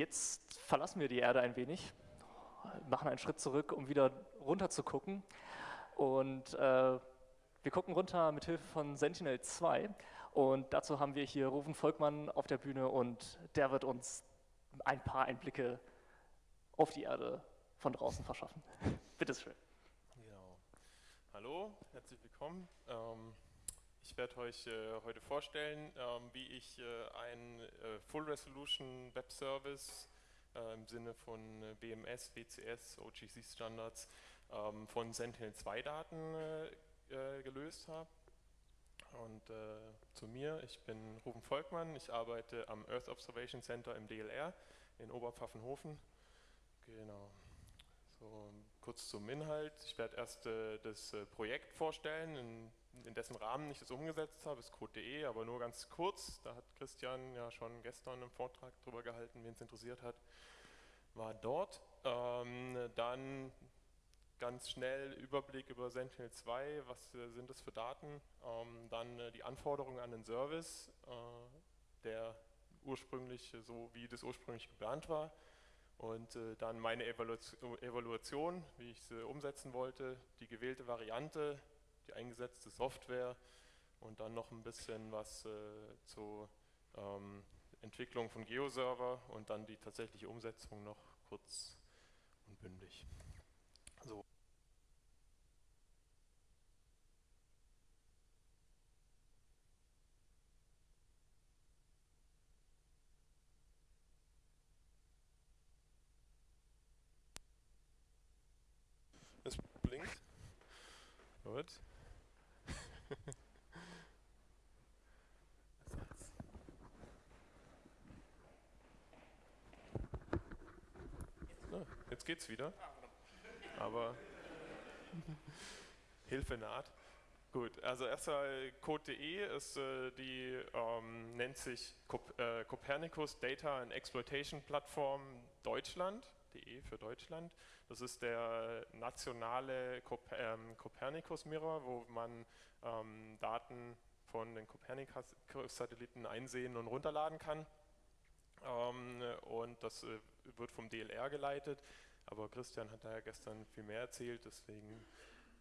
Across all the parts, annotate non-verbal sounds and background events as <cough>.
Jetzt verlassen wir die Erde ein wenig, machen einen Schritt zurück, um wieder runter zu gucken. Und äh, wir gucken runter mit Hilfe von Sentinel 2 und dazu haben wir hier Rufen Volkmann auf der Bühne und der wird uns ein paar Einblicke auf die Erde von draußen verschaffen. <laughs> Bitte schön. Genau. Hallo, herzlich willkommen. Ähm, ich werde euch äh, heute vorstellen, ähm, wie ich äh, einen äh, Full Resolution Web Service äh, im Sinne von äh, BMS, WCS, OGC Standards ähm, von Sentinel-2 Daten äh, gelöst habe. Und zu mir, ich bin Ruben Volkmann, ich arbeite am Earth Observation Center im DLR in Oberpfaffenhofen. Genau. So, kurz zum Inhalt. Ich werde erst äh, das äh, Projekt vorstellen, in, in, dessen Rahmen ich das umgesetzt habe, ist code.de, aber nur ganz kurz. Da hat Christian ja schon gestern einen Vortrag drüber gehalten, wen es interessiert hat, war dort. Ähm, dann ganz schnell Überblick über Sentinel-2, was äh, sind das für Daten. Ähm, dann äh, die Anforderungen an den Service, äh, der ursprünglich, so wie das ursprünglich geplant war und äh, dann meine Evaluation, wie ich sie umsetzen wollte, die gewählte Variante, die eingesetzte Software und dann noch ein bisschen was äh, zur ähm, Entwicklung von Geoserver und dann die tatsächliche Umsetzung noch kurz und bündig. So. Es blinkt. Gut. Jetzt geht's wieder. Aber Hilfe naht. Gut, also erstmal Code.de ist äh, die, ähm, nennt sich Cop äh, Copernicus Data and Exploitation Plattform Deutschland. De für Deutschland. Das ist der nationale ähm, Copernicus Mirror, wo man ähm, Daten von den Copernicus-Satelliten einsehen und runterladen kann. Ähm, und das äh, wird vom DLR geleitet, aber Christian hat da ja gestern viel mehr erzählt, deswegen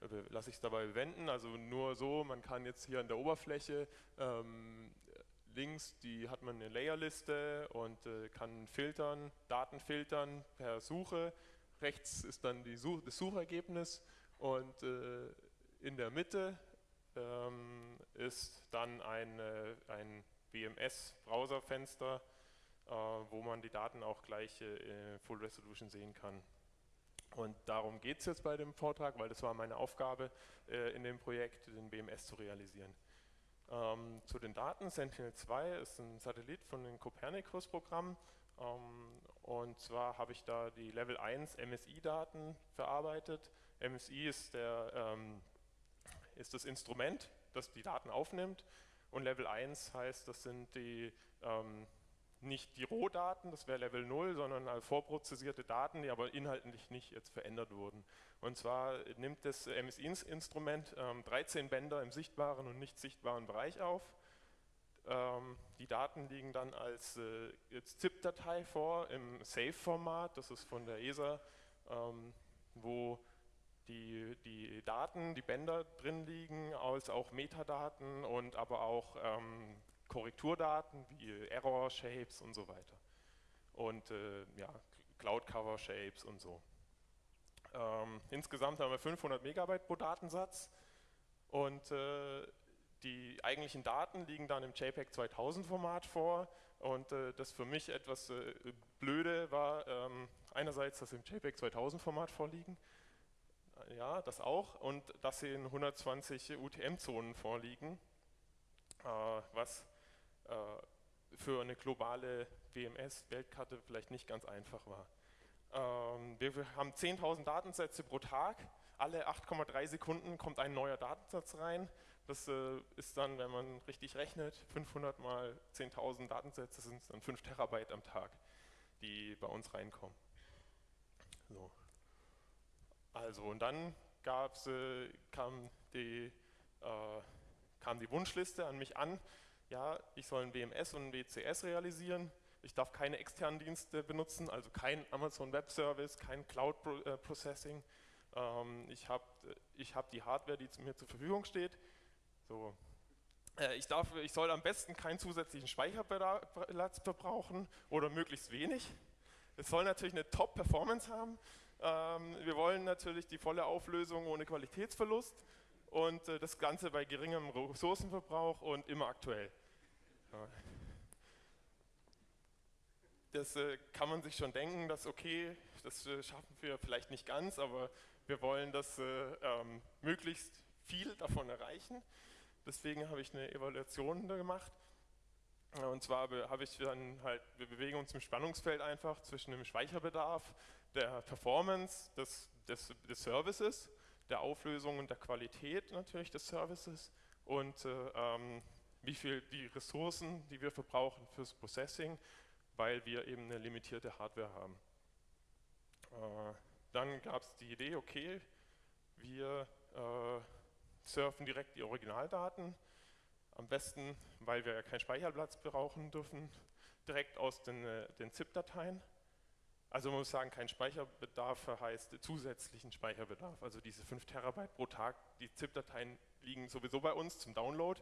äh, lasse ich es dabei wenden. Also nur so, man kann jetzt hier an der Oberfläche ähm, links, die hat man eine Layerliste und äh, kann filtern, Daten filtern per Suche. Rechts ist dann Such das Suchergebnis und äh, in der Mitte ähm, ist dann ein, äh, ein BMS-Browserfenster, äh, wo man die Daten auch gleich äh, Full Resolution sehen kann. Und darum geht es jetzt bei dem Vortrag, weil das war meine Aufgabe äh, in dem Projekt, den BMS zu realisieren. Ähm, zu den Daten, Sentinel-2 ist ein Satellit von dem Copernicus-Programm. Ähm, und zwar habe ich da die Level 1 MSI-Daten verarbeitet. MSI ist, der, ähm, ist das Instrument, das die Daten aufnimmt. Und Level 1 heißt, das sind die ähm, nicht die Rohdaten, das wäre Level 0, sondern vorprozessierte Daten, die aber inhaltlich nicht jetzt verändert wurden. Und zwar nimmt das MSI-Instrument ähm, 13 Bänder im sichtbaren und nicht sichtbaren Bereich auf. Ähm, die Daten liegen dann als äh, ZIP-Datei vor im SAFE-Format, das ist von der ESA, ähm, wo die, die Daten, die Bänder drin liegen, als auch Metadaten und aber auch ähm, Korrekturdaten wie Error Shapes und so weiter. Und äh, ja, Cloud Cover Shapes und so. Ähm, insgesamt haben wir 500 Megabyte pro Datensatz. Und äh, die eigentlichen Daten liegen dann im JPEG 2000 Format vor. Und äh, das für mich etwas äh, blöde war ähm, einerseits, dass sie im JPEG 2000 Format vorliegen, ja, das auch. Und dass sie in 120 UTM-Zonen vorliegen, äh, was für eine globale WMS-Weltkarte vielleicht nicht ganz einfach war. Ähm, wir haben 10.000 Datensätze pro Tag, alle 8,3 Sekunden kommt ein neuer Datensatz rein. Das äh, ist dann, wenn man richtig rechnet, 500 mal 10.000 Datensätze sind dann 5 Terabyte am Tag, die bei uns reinkommen. So. Also und dann gab's, äh, kam, die, äh, kam die Wunschliste an mich an, ja, ich soll ein WMS und ein WCS realisieren Ich darf keine externen Dienste benutzen, also kein Amazon Web Service, kein Cloud äh, Processing. Ähm, ich habe ich hab die Hardware, die mir zur Verfügung steht. So. Äh, ich, darf, ich soll am besten keinen zusätzlichen Speicherplatz verbrauchen oder möglichst wenig. Es soll natürlich eine Top-Performance haben. Ähm, wir wollen natürlich die volle Auflösung ohne Qualitätsverlust und äh, das Ganze bei geringem Ressourcenverbrauch und immer aktuell. Das äh, kann man sich schon denken, dass okay, das äh, schaffen wir vielleicht nicht ganz, aber wir wollen das ähm, möglichst viel davon erreichen. Deswegen habe ich eine Evaluation gemacht. Und zwar habe ich dann halt, wir bewegen uns im Spannungsfeld einfach zwischen dem Speicherbedarf, der Performance des, des, des Services der Auflösung und der Qualität natürlich des Services und äh, ähm, wie viel die Ressourcen, die wir verbrauchen fürs Processing, weil wir eben eine limitierte Hardware haben. Äh, dann gab es die Idee, okay, wir äh, surfen direkt die Originaldaten, am besten, weil wir ja keinen Speicherplatz brauchen dürfen, direkt aus den, äh, den ZIP-Dateien also man muss sagen, kein Speicherbedarf heißt zusätzlichen Speicherbedarf. Also diese 5 Terabyte pro Tag, die ZIP-Dateien liegen sowieso bei uns zum Download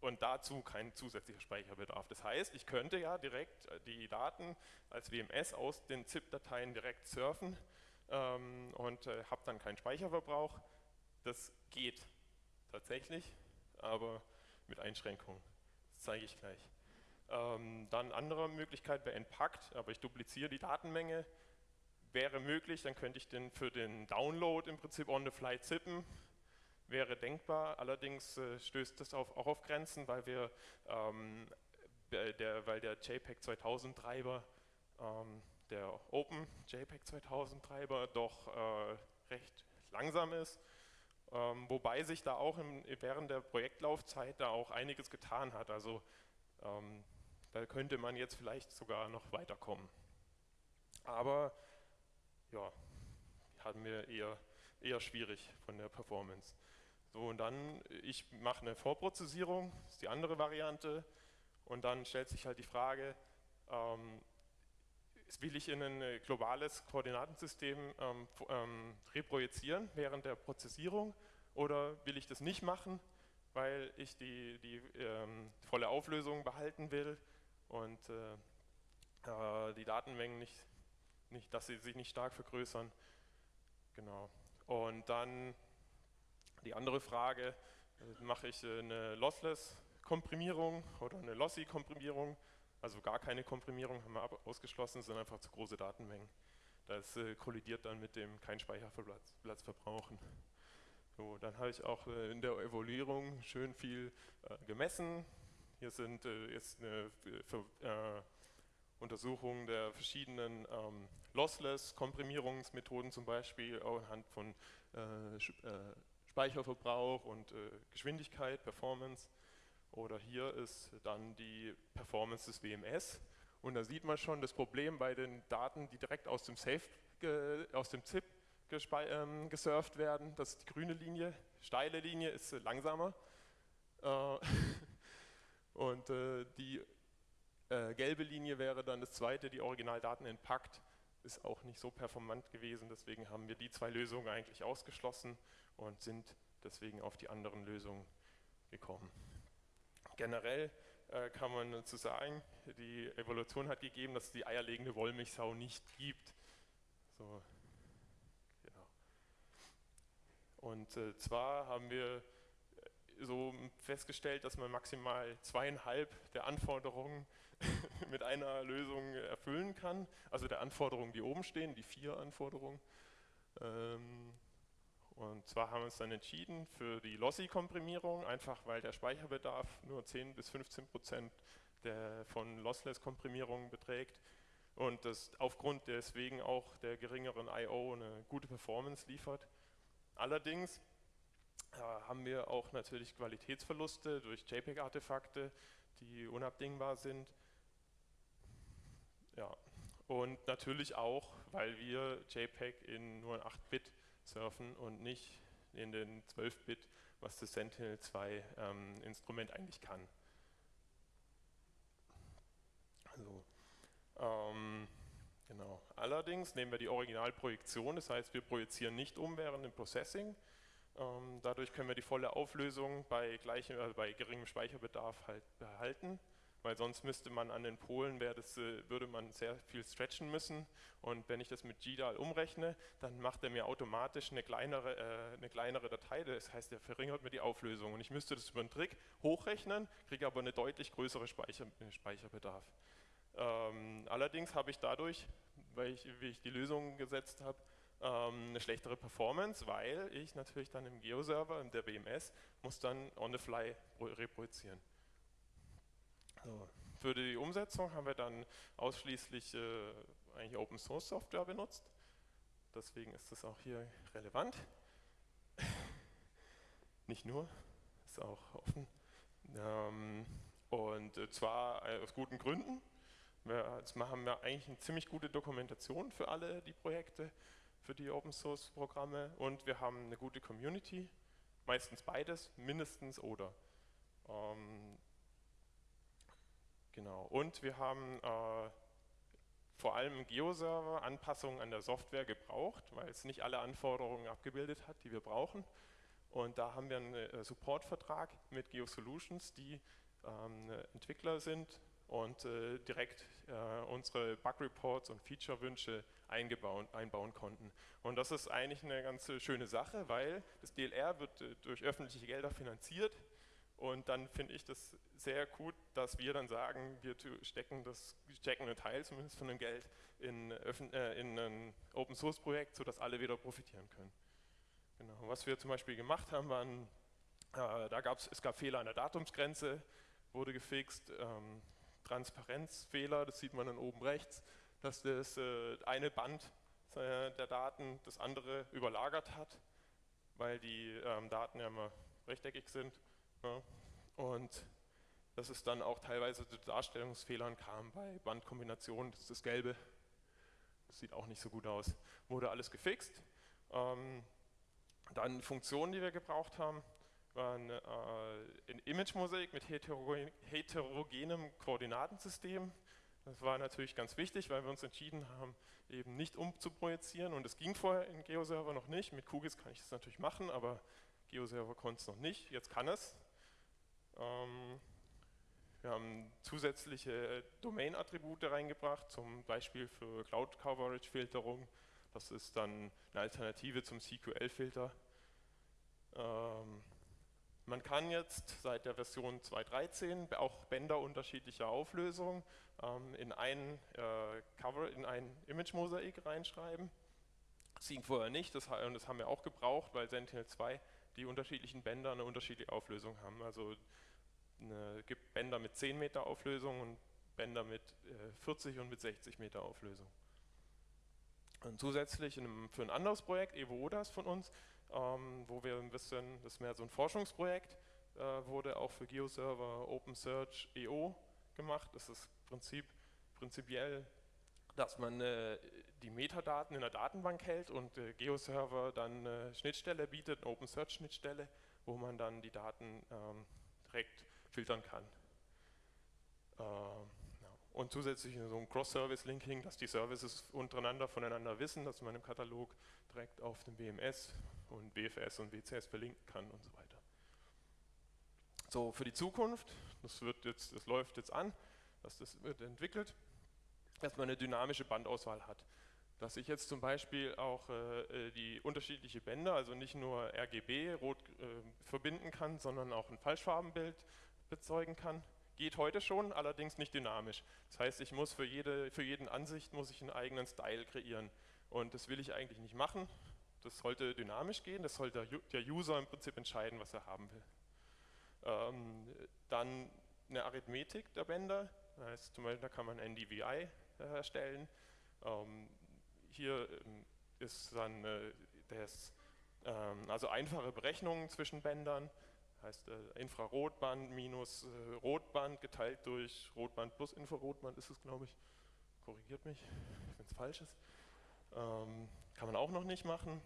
und dazu kein zusätzlicher Speicherbedarf. Das heißt, ich könnte ja direkt äh, die Daten als WMS aus den ZIP-Dateien direkt surfen ähm, und äh, habe dann keinen Speicherverbrauch. Das geht tatsächlich, aber mit Einschränkungen. Das zeige ich gleich. Ähm, dann andere Möglichkeit wäre Entpackt, aber ich dupliziere die Datenmenge. Wäre möglich, dann könnte ich den für den Download im Prinzip on the fly zippen. Wäre denkbar, allerdings äh, stößt das auf, auch auf Grenzen, weil wir ähm, der, weil der JPEG 2000 Treiber, ähm, der Open JPEG 2000 Treiber doch äh, recht langsam ist. Ähm, wobei sich da auch im, während der Projektlaufzeit da auch einiges getan hat. Also ähm, da könnte man jetzt vielleicht sogar noch weiterkommen. Aber ja, hatten wir eher, eher schwierig von der Performance. So, und dann, ich mache eine Vorprozessierung, ist die andere Variante, und dann stellt sich halt die Frage, ähm, will ich in ein äh, globales Koordinatensystem ähm, ähm, reprojizieren während der Prozessierung oder will ich das nicht machen, weil ich die, die ähm, volle Auflösung behalten will und äh, äh, die Datenmengen nicht, nicht, dass sie sich nicht stark vergrößern. Genau. Und dann die andere Frage, äh, mache ich äh, eine Lossless-Komprimierung oder eine Lossy-Komprimierung, also gar keine Komprimierung haben wir ausgeschlossen, sind einfach zu große Datenmengen. Das äh, kollidiert dann mit dem kein Speicherplatz verbrauchen. So, dann habe ich auch in der Evaluierung schön viel gemessen, hier sind jetzt eine Untersuchung der verschiedenen ähm, Lossless-Komprimierungsmethoden, zum Beispiel anhand von Speicherverbrauch und Geschwindigkeit, Performance. Oder hier ist dann die Performance des WMS. Und da sieht man schon das Problem bei den Daten, die direkt aus dem Safe, aus dem ZIP ähm, gesurft werden. Das ist die grüne Linie. Steile Linie ist langsamer. <laughs> Und äh, die äh, gelbe Linie wäre dann das zweite, die Originaldaten in Pakt, ist auch nicht so performant gewesen, deswegen haben wir die zwei Lösungen eigentlich ausgeschlossen und sind deswegen auf die anderen Lösungen gekommen. Generell äh, kann man dazu sagen, die Evolution hat gegeben, dass es die eierlegende Wollmilchsau nicht gibt. So, genau. Und äh, zwar haben wir so festgestellt, dass man maximal zweieinhalb der Anforderungen <laughs> mit einer Lösung erfüllen kann. Also der Anforderungen, die oben stehen, die vier Anforderungen. Ähm, und zwar haben wir uns dann entschieden für die Lossy-Komprimierung, einfach weil der Speicherbedarf nur 10 bis 15 Prozent von Lossless-Komprimierung beträgt und das aufgrund deswegen auch der geringeren I.O. eine gute Performance liefert. Allerdings haben wir auch natürlich Qualitätsverluste durch JPEG-Artefakte, die unabdingbar sind. Ja. Und natürlich auch, weil wir JPEG in nur 8-Bit surfen und nicht in den 12-Bit, was das Sentinel-2 ähm, eigentlich kann. So. Ähm, genau. Allerdings nehmen wir die Originalprojektion, das heißt, wir projizieren nicht um während dem Processing. Ähm, dadurch können wir die volle Auflösung bei, gleichem, äh, bei geringem Speicherbedarf halt behalten weil sonst müsste man an den Polen, das, äh, würde man sehr viel stretchen müssen. Und wenn ich das mit GDAL umrechne, dann macht er mir automatisch eine kleinere, äh, eine kleinere Datei, das heißt, er verringert mir die Auflösung. Und ich müsste das über einen Trick hochrechnen, kriege aber eine deutlich größere Speicher, äh, Speicherbedarf. Ähm, allerdings habe ich dadurch, weil ich, wie ich die Lösung gesetzt habe, ähm, eine schlechtere Performance, weil ich natürlich dann im Geo-Server, der BMS, muss dann on the fly reproduzieren. So. Für die Umsetzung haben wir dann ausschließlich äh, eigentlich Open Source Software benutzt. Deswegen ist das auch hier relevant. <laughs> Nicht nur, ist auch offen. Ähm, und äh, zwar äh, aus guten Gründen. Wir, jetzt haben wir eigentlich eine ziemlich gute Dokumentation für alle die Projekte, für die Open Source Programme und wir haben eine gute Community, meistens beides, mindestens oder. Ähm, Genau. Und wir haben äh, vor allem Geo-Server Anpassungen an der Software gebraucht, weil es nicht alle Anforderungen abgebildet hat, die wir brauchen. Und da haben wir einen äh, Supportvertrag mit GeoSolutions, die ähm, Entwickler sind und äh, direkt äh, unsere Bug-Reports und Feature-Wünsche einbauen konnten. Und das ist eigentlich eine ganz schöne Sache, weil das DLR wird äh, durch öffentliche Gelder finanziert und dann finde ich das sehr gut, dass wir dann sagen, wir stecken, das, stecken einen Teil zumindest von dem Geld in, äh, in ein Open Source Projekt, sodass alle wieder profitieren können. Genau. Was wir zum Beispiel gemacht haben, waren, äh, da gab's, es gab Fehler an der Datumsgrenze, wurde gefixt, ähm, Transparenzfehler, das sieht man dann oben rechts, dass das äh, eine Band äh, der Daten das andere überlagert hat, weil die ähm, Daten ja immer rechteckig sind ja, und dass es dann auch teilweise zu Darstellungsfehlern kam bei Bandkombinationen, das ist das Gelbe, das sieht auch nicht so gut aus, wurde alles gefixt. Ähm, dann Funktionen, die wir gebraucht haben, waren äh, ein Image-Mosaik mit heterogen, heterogenem Koordinatensystem. Das war natürlich ganz wichtig, weil wir uns entschieden haben, eben nicht umzuprojizieren und es ging vorher in GeoServer noch nicht. Mit QGIS kann ich das natürlich machen, aber GeoServer konnte es noch nicht. Jetzt kann es. Ähm, wir haben zusätzliche Domain-Attribute reingebracht, zum Beispiel für Cloud-Coverage-Filterung. Das ist dann eine Alternative zum CQL-Filter. Ähm, man kann jetzt seit der Version 2.13 auch Bänder unterschiedlicher Auflösung ähm, in ein äh, Cover, in ein Image-Mosaik reinschreiben. Das ging vorher nicht, das, und das haben wir auch gebraucht, weil Sentinel-2 die unterschiedlichen Bänder eine unterschiedliche Auflösung haben. Also es gibt Bänder mit 10 Meter Auflösung und Bänder mit äh, 40 und mit 60 Meter Auflösung. Und zusätzlich einem, für ein anderes Projekt, EvoODAS von uns, ähm, wo wir ein bisschen, das ist mehr so ein Forschungsprojekt, äh, wurde auch für GeoServer OpenSearch EO gemacht. Das ist Prinzip, prinzipiell, dass man äh, die Metadaten in der Datenbank hält und äh, GeoServer dann eine Schnittstelle bietet, eine OpenSearch-Schnittstelle, wo man dann die Daten ähm, direkt filtern kann. Äh, und zusätzlich so ein Cross-Service-Linking, dass die Services untereinander voneinander wissen, dass man im Katalog direkt auf dem BMS und BFS und WCS verlinken kann und so weiter. So, für die Zukunft, das, wird jetzt, das läuft jetzt an, dass das wird entwickelt, dass man eine dynamische Bandauswahl hat. Dass ich jetzt zum Beispiel auch äh, äh die unterschiedliche Bänder, also nicht nur RGB rot äh, verbinden kann, sondern auch ein Falschfarbenbild bezeugen kann. Geht heute schon, allerdings nicht dynamisch. Das heißt, ich muss für jede für jeden Ansicht muss ich einen eigenen Style kreieren. Und das will ich eigentlich nicht machen. Das sollte dynamisch gehen, das sollte der User im Prinzip entscheiden, was er haben will. Ähm, dann eine Arithmetik der Bänder, das heißt, zum Beispiel, da kann man NDVI äh, erstellen. Ähm, hier ähm, ist dann äh, das, ähm, also einfache Berechnungen zwischen Bändern, heißt äh, Infrarotband minus äh, Rotband geteilt durch Rotband plus Infrarotband ist es, glaube ich. Korrigiert mich, wenn es falsch ist. Ähm, kann man auch noch nicht machen.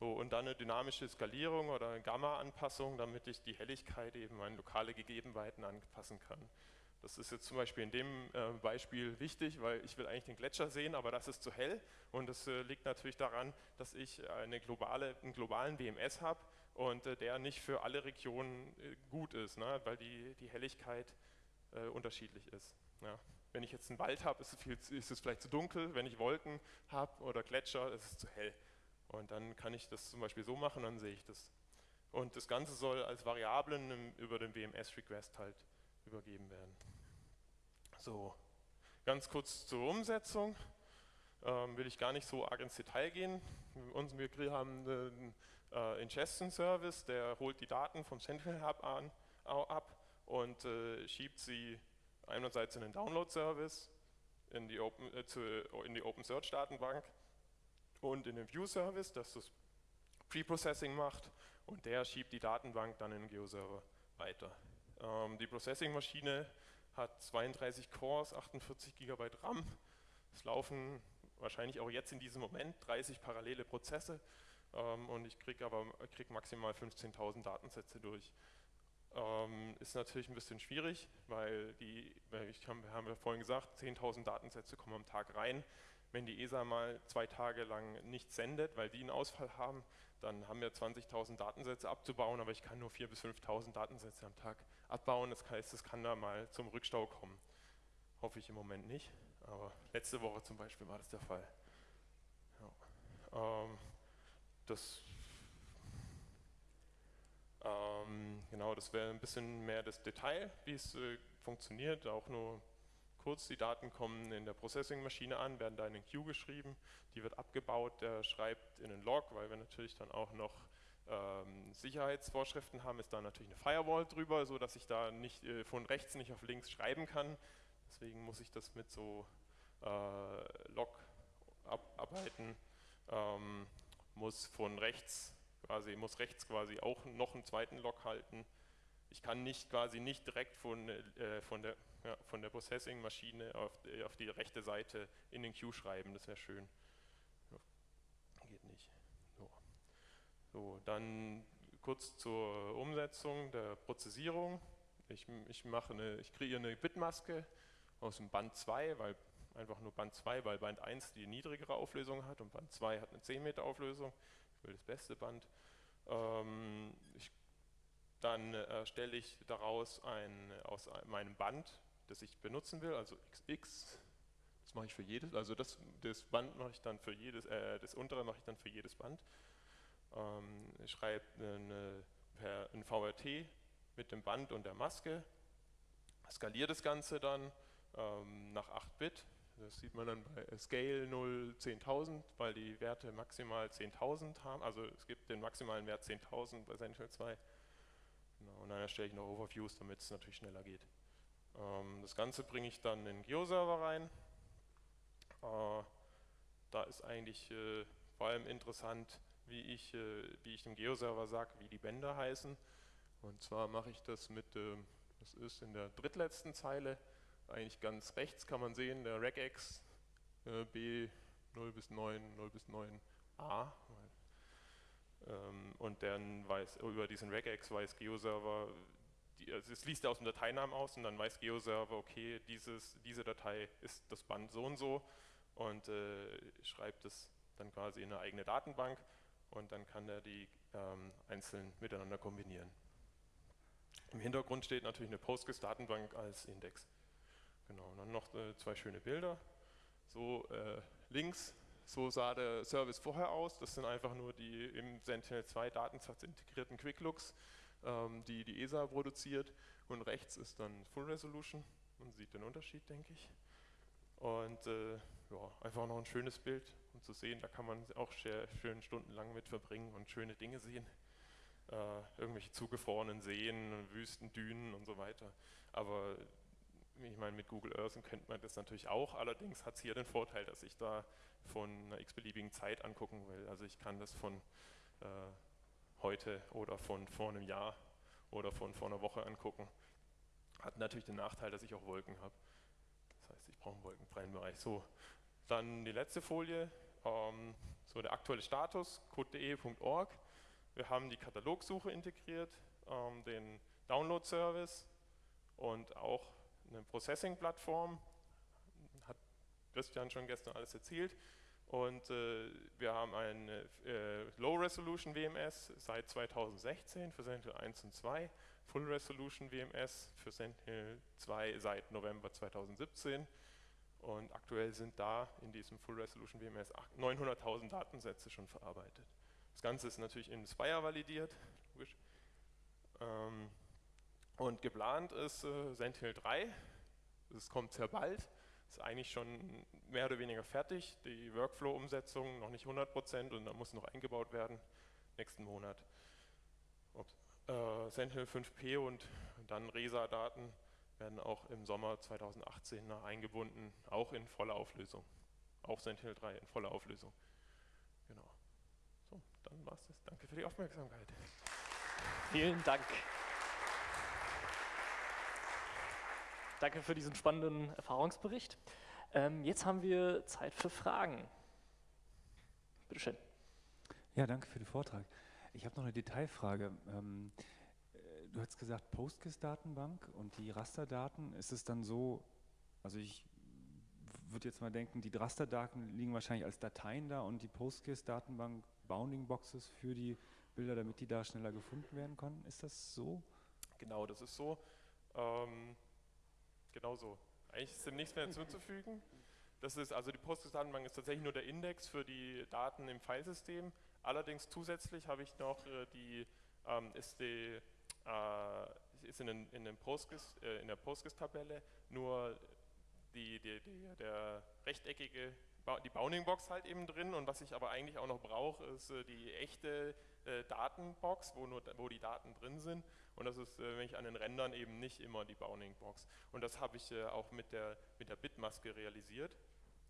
So, und dann eine dynamische Skalierung oder Gamma-Anpassung, damit ich die Helligkeit eben an lokale Gegebenheiten anpassen kann. Das ist jetzt zum Beispiel in dem äh, Beispiel wichtig, weil ich will eigentlich den Gletscher sehen, aber das ist zu hell. Und das äh, liegt natürlich daran, dass ich eine globale, einen globalen WMS habe und äh, der nicht für alle Regionen gut ist, ne? weil die, die Helligkeit unterschiedlich ist. Ja. Wenn ich jetzt einen Wald habe, ist, ist, es vielleicht zu dunkel. Wenn ich Wolken habe oder Gletscher, ist es zu hell. Und dann kann ich das zum Beispiel so machen, dann sehe ich das. Und das Ganze soll als Variablen über den WMS-Request halt übergeben werden. So, ganz kurz zur Umsetzung. Ähm, will ich gar nicht so arg ins Detail gehen. Wir haben einen äh, Ingestion-Service, der holt die Daten vom Sentinel Hub ab und äh, schiebt sie einerseits in den Download-Service, in die äh, in die Open und in den View-Service, das das Pre-Processing macht und der schiebt die Datenbank dann in den Geo-Server weiter. Ähm, die Processing-Maschine hat 32 Cores, 48 GB RAM. Es laufen wahrscheinlich auch jetzt in diesem Moment 30 parallele Prozesse ähm, und ich kriege aber krieg maximal 15.000 Datensätze durch. Ähm, ist natürlich ein bisschen schwierig, weil die, ich haben, haben ja vorhin gesagt, 10.000 Datensätze kommen am Tag rein. Wenn die ESA mal zwei Tage lang nichts sendet, weil die einen Ausfall haben, dann haben wir 20.000 Datensätze abzubauen, aber ich kann nur 4.000 bis 5.000 Datensätze am Tag abbauen. Das heißt, es kann da mal zum Rückstau kommen. Hoffe ich im Moment nicht, aber letzte Woche zum Beispiel war das der Fall. Ja. Ähm, das ähm, genau, das wäre ein bisschen mehr das Detail, wie es äh, funktioniert, auch nur kurz, die Daten kommen in der Processing-Maschine an, werden da in den Queue geschrieben, die wird abgebaut, der schreibt in den Log, weil wir natürlich dann auch noch ähm, Sicherheitsvorschriften haben, ist da natürlich eine Firewall drüber, so dass ich da nicht äh, von rechts nicht auf links schreiben kann. Deswegen muss ich das mit so äh, Log abarbeiten, ähm, muss von rechts quasi, muss rechts quasi auch noch einen zweiten Log halten. Ich kann nicht quasi nicht direkt von, äh, von der, ja, der Processing-Maschine auf, äh, auf, die rechte Seite in den Queue schreiben, das wäre schön. Ja, geht nicht. So. so, dann kurz zur Umsetzung der Prozessierung. Ich, ich, mache eine, ich kreiere eine Bitmaske aus dem Band 2, weil einfach nur Band 2, weil Band 1 die niedrigere Auflösung hat und Band 2 hat eine 10 Meter Auflösung. Will das beste Band. Ähm, ich, dann erstelle ich daraus ein, aus meinem Band, das ich benutzen will, also XX, das mache ich für jedes, also das, das Band mache ich dann für jedes, äh, das untere mache ich dann für jedes Band. Ähm, ich schreibe eine, ein VRT mit dem Band und der Maske, skaliere das Ganze dann ähm, nach 8 Bit, das sieht man dann bei Scale 0 10.000, weil die Werte maximal 10.000 haben. Also es gibt den maximalen Wert 10.000 bei Sentinel 2. Genau, und dann erstelle ich noch Overviews, damit es natürlich schneller geht. Ähm, das Ganze bringe ich dann in Geo-Server rein. Äh, da ist eigentlich äh, vor allem interessant, wie ich, äh, wie ich dem Geo-Server sage, wie die Bänder heißen. Und zwar mache ich das mit, ähm, das ist in der drittletzten Zeile, eigentlich ganz rechts kann man sehen, der Regex äh, B 0 bis 9, 0 bis 9a. Ähm, und dann weiß über diesen Regex weiß GeoServer, die, also es liest er aus dem Dateinamen aus und dann weiß GeoServer, okay, dieses, diese Datei ist das Band so und so und äh, schreibt es dann quasi in eine eigene Datenbank und dann kann er die ähm, einzeln miteinander kombinieren. Im Hintergrund steht natürlich eine Postgres-Datenbank als Index. Genau, und dann noch äh, zwei schöne Bilder. So äh, links, so sah der Service vorher aus. Das sind einfach nur die im Sentinel-2 Datensatz integrierten Quicklooks, ähm, die die ESA produziert. Und rechts ist dann Full Resolution. Man sieht den Unterschied, denke ich. Und äh, ja, einfach noch ein schönes Bild, um zu sehen, da kann man auch sehr schön stundenlang mit verbringen und schöne Dinge sehen. Äh, irgendwelche zugefrorenen Seen, Wüsten, Dünen und so weiter. Aber ich meine, mit Google Earth kennt man das natürlich auch, allerdings hat es hier den Vorteil, dass ich da von einer x-beliebigen Zeit angucken will. Also ich kann das von äh, heute oder von vor einem Jahr oder von vor einer Woche angucken. Hat natürlich den Nachteil, dass ich auch Wolken habe. Das heißt, ich brauche einen wolkenfreien Bereich. So, dann die letzte Folie, ähm, so der aktuelle Status, code.de.org. Wir haben die Katalogsuche integriert, ähm, den Download-Service und auch eine Processing-Plattform, hat Christian schon gestern alles erzählt. Und äh, wir haben ein äh, Low-Resolution WMS seit 2016 für Sentinel 1 und 2, Full-Resolution WMS für Sentinel 2 seit November 2017. Und aktuell sind da in diesem Full-Resolution WMS 900.000 Datensätze schon verarbeitet. Das Ganze ist natürlich in Spire validiert. Ähm, und geplant ist äh, Sentinel 3. Es kommt sehr bald. Ist eigentlich schon mehr oder weniger fertig. Die Workflow-Umsetzung noch nicht 100% und da muss noch eingebaut werden nächsten Monat. Äh, Sentinel 5P und dann RESA-Daten werden auch im Sommer 2018 eingebunden, auch in voller Auflösung. Auch Sentinel 3 in voller Auflösung. Genau. So, dann war's das. Danke für die Aufmerksamkeit. Vielen Dank. Danke für diesen spannenden Erfahrungsbericht. Ähm, jetzt haben wir Zeit für Fragen. Bitte schön. Ja, danke für den Vortrag. Ich habe noch eine Detailfrage. Ähm, äh, du hast gesagt PostGIS-Datenbank und die Rasterdaten. Ist es dann so, also ich würde jetzt mal denken, die Rasterdaten liegen wahrscheinlich als Dateien da und die PostGIS-Datenbank Bounding Boxes für die Bilder, damit die da schneller gefunden werden können. Ist das so? Genau, das ist so. Ähm, Genau so. Eigentlich ist dem nichts mehr hinzuzufügen. Das ist also die Postgres-Datenbank ist tatsächlich nur der Index für die Daten im Filesystem. Allerdings zusätzlich habe ich noch äh, die ähm, ist die äh, ist in, den, in, den Postgres, äh, in der Postgres-Tabelle nur die, die, die, der rechteckige die Bounding-Box halt eben drin und was ich aber eigentlich auch noch brauche, ist äh, die echte äh, Datenbox, wo, nur, wo die Daten drin sind und das ist, äh, wenn ich an den Rändern eben nicht immer die Bounding-Box. Und das habe ich äh, auch mit der, mit der Bitmaske realisiert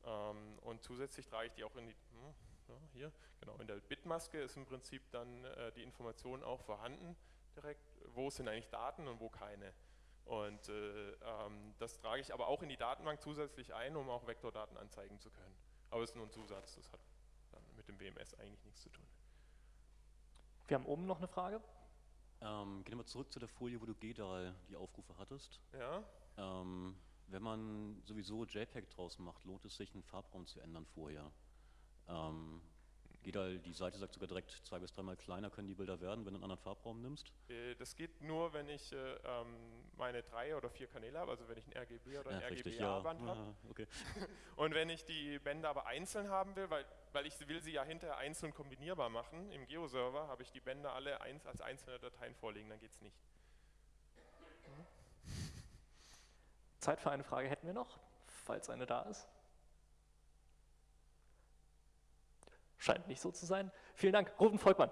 ähm, und zusätzlich trage ich die auch in die, hm, ja, hier, genau, in der Bitmaske ist im Prinzip dann äh, die Information auch vorhanden direkt, wo sind eigentlich Daten und wo keine. Und äh, ähm, das trage ich aber auch in die Datenbank zusätzlich ein, um auch Vektordaten anzeigen zu können. Aber es ist nur ein Zusatz, das hat mit dem WMS eigentlich nichts zu tun. Wir haben oben noch eine Frage. Ähm, gehen wir zurück zu der Folie, wo du GDAL die Aufrufe hattest. Ja. Ähm, wenn man sowieso JPEG draus macht, lohnt es sich, einen Farbraum zu ändern vorher. Ähm, Geht halt, die Seite sagt sogar direkt zwei bis dreimal kleiner können die Bilder werden, wenn du einen anderen Farbraum nimmst? Äh, das geht nur, wenn ich äh, ähm, meine drei oder vier Kanäle habe, also wenn ich ein RGB oder ein ja, RGBA-Band ja. habe. Okay. <laughs> Und wenn ich die Bänder aber einzeln haben will, weil, weil ich will sie ja hinterher einzeln kombinierbar machen, im Geo-Server habe ich die Bänder alle eins als einzelne Dateien vorliegen, dann geht es nicht. Zeit für eine Frage hätten wir noch, falls eine da ist. Scheint nicht so zu sein. Vielen Dank, Ruben Volkmann.